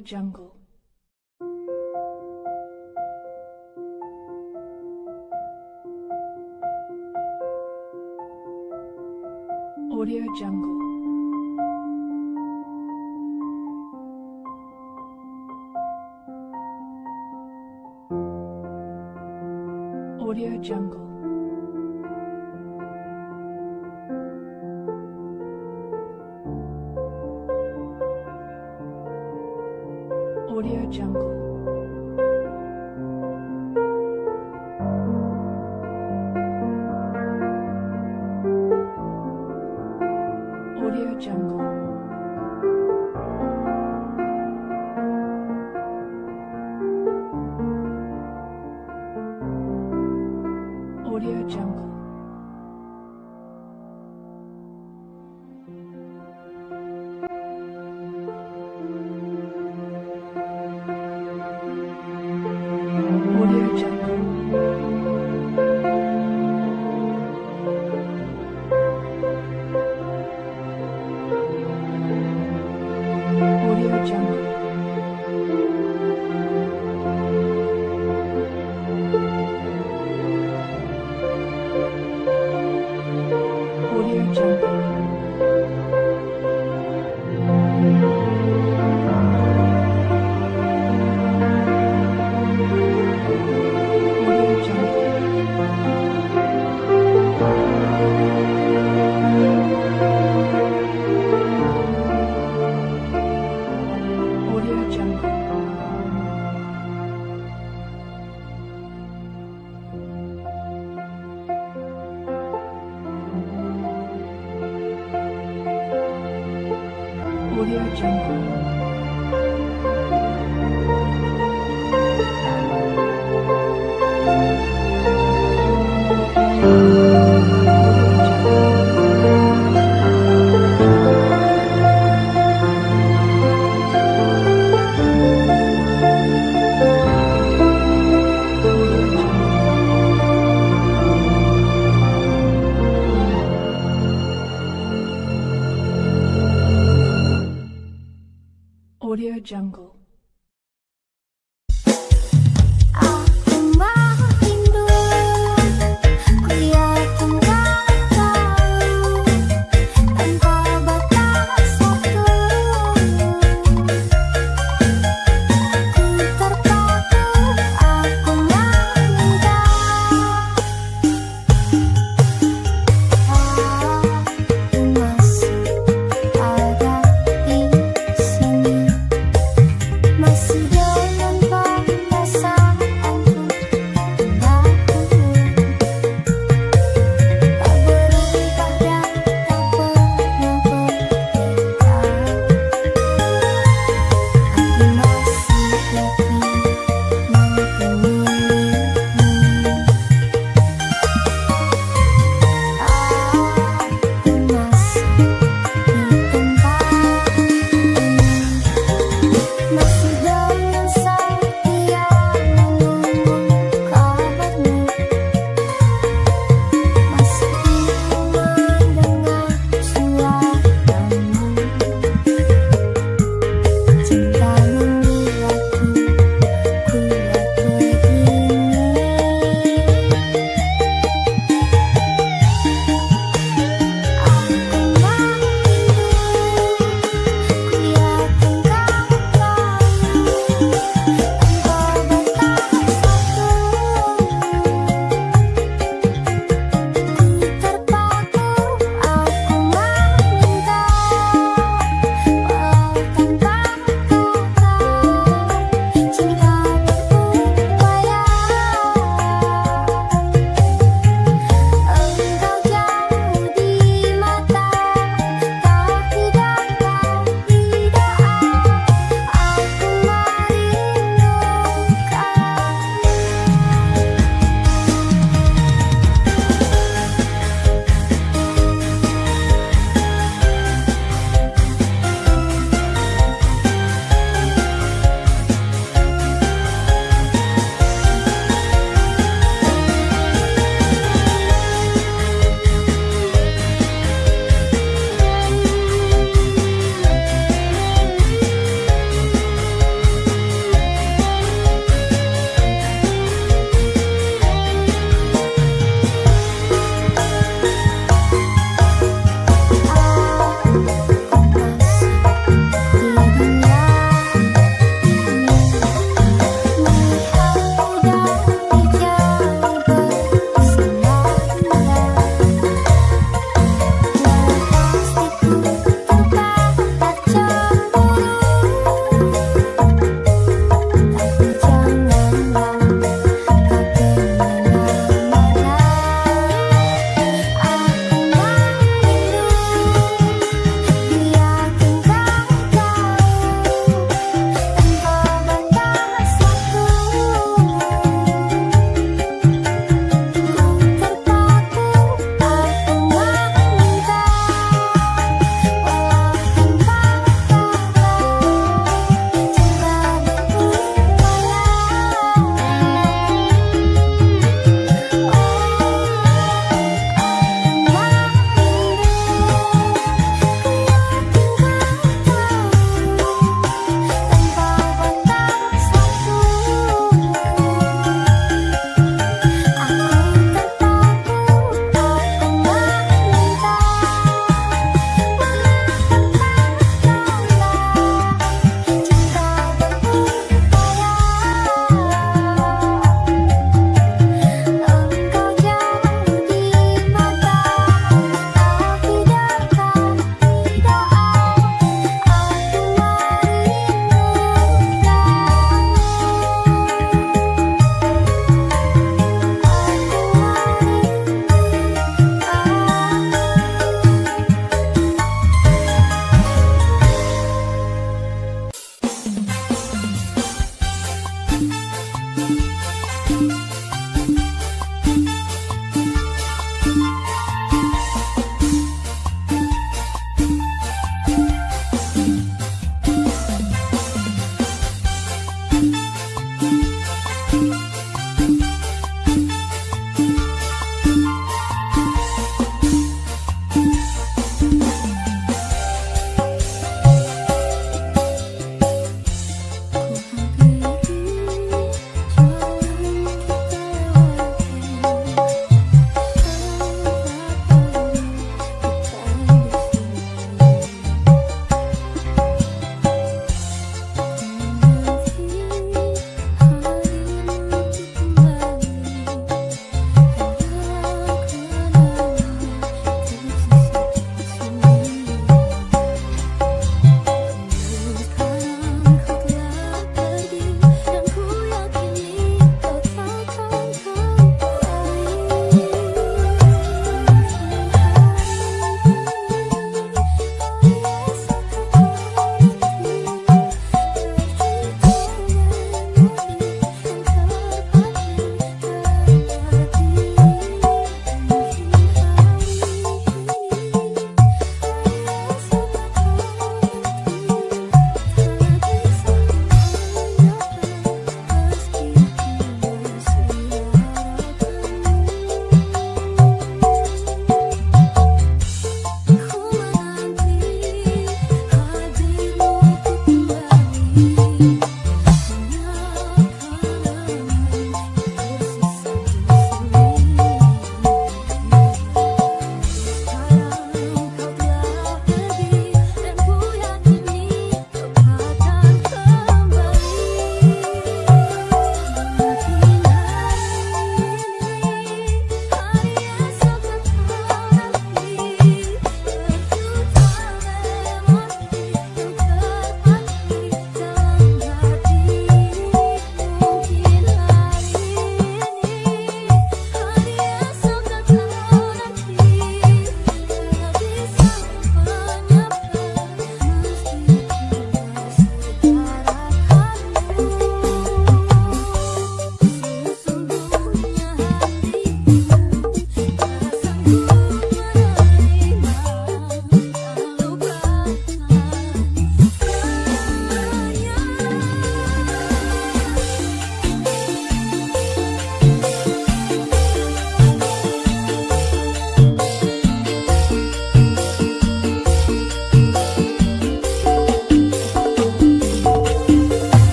Audio Jungle. Audio Jungle. Audio Jungle. Jungle.